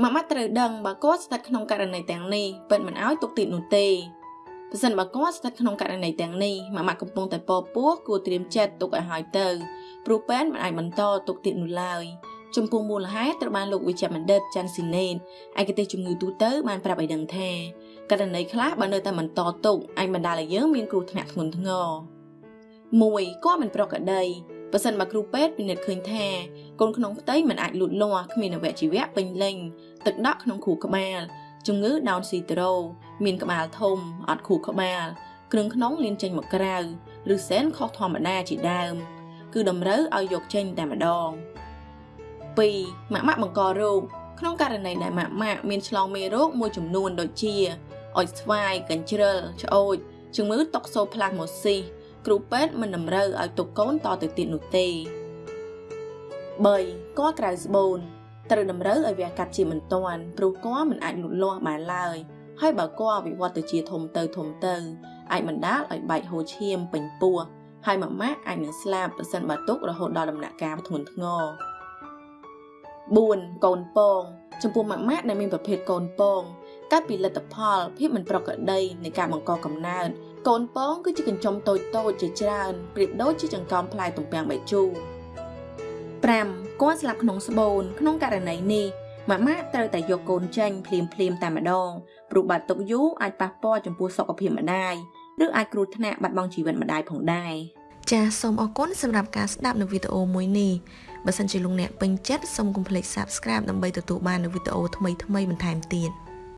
ម៉ាក់ម៉ាត់ត្រូវដឹងបើគាត់ស្ថិតក្នុងករណីទាំងនេះពិតមិនឲ្យទុកទៀតនោះទេប្រសិនបើគាត់ស្ថិតក្នុងករណីទាំងនេះម៉ាក់ម៉ាក់កំពុងតែពពោះគួរត្រៀមចិត្តទុកឲ្យហើយទៅព្រោះពេនមិនអាចបន្តទុកទៀតនោះឡើយចំពោះមូលហេតុត្រូវបានលោកវិជ្ជបណ្ឌិតចាន់ស៊ីណេតឯកទេសជំងឺទូទៅបានប្រាប់ឲ្យដឹងថាករណីខ្លះបើនៅតែបន្តទុកអាចបណ្ដាលឲ្យយើងមានគ្រោះថ្នាក់ធ្ងន់ធ្ងរមួយក៏មិនប្រក្រតី បើសិនបើគ្រូពេទ្យពិនិត្យឃើញថាកូនក្នុងផ្ទៃមិនអាចលូតលាស់គ្មានអវយវៈពេញលេញទឹកដក់ក្នុងខួរក្បាលជំងឺ Down syndrome មានក្បាលធំអត់ខួរក្បាលគ្រឿងក្នុងលៀនចេញមកក្រៅឬសែនខុសធម្មតាជាដើម គឺតម្រូវឲ្យយកចេញតែម្ដង2ម៉ាក់ម៉ាក់បង្ករោគក្នុងករណីដែលម៉ាក់ម៉ាក់មានឆ្លងមេរោគមួយចំនួនដូចជាអុចស្វាយកញ្ជ្រិលឆ្អូចជំងឺតុកសូផ្លាស់ម៉ូស៊ីស គ្រូពេទ្យមិនតម្រូវឲ្យទុកកូនតទៅទៀតនោះទេ3កក្រៅស្បូនត្រូវតម្រូវឲ្យវះកាត់ជាមិនទាន់ព្រោះកមិនអាចលូតលាស់បានឡើយហើយបើកវិវត្តទៅជាធំទៅធំទៅអាចបណ្ដាលឲ្យបែកហូរឈាមពេញពោះហើយម៉ាម៉ាក់អាចនឹងស្លាប់ប្រសិនបើទុករហូតដល់ដំណាក់កាលធ្ងន់ធ្ងរ4កូនពងចំពោះម៉ាក់ម៉ាក់ដែលមានប្រភេទកូនពងកាត់ពីលទ្ធផលភាពមិនប្រក្រតីនៃការបង្កកំណើត កូនពងគឺជាកញ្ចុំតូចតូចជាច្រើនប្រៀបដូចជាចង្កោមផ្លែទំពាំងបាយជូរ5គាត់ស្លាប់ក្នុងស្បូន ក្នុងករណីនេះម៉ាម៉ាក់ត្រូវតែយកកូនចេញភ្លាមភ្លាមតែម្ដងព្រោះបាត់ទុកយូរអាចប៉ះពាល់ចំពោះសុខភាពម្ដាយឬអាចគ្រោះថ្នាក់បាត់បង់ជីវិតម្ដាយផងដែរចាសសូមអរគុណសម្រាប់ការស្ដាប់នៅវីដេអូមួយនេះបើសិនជាលោកអ្នកពេញចិត្តសូមកុំភ្លេច Subscribe ដើម្បីទទួលបាននូវវីដេអូថ្មីៗបន្ថែមទៀត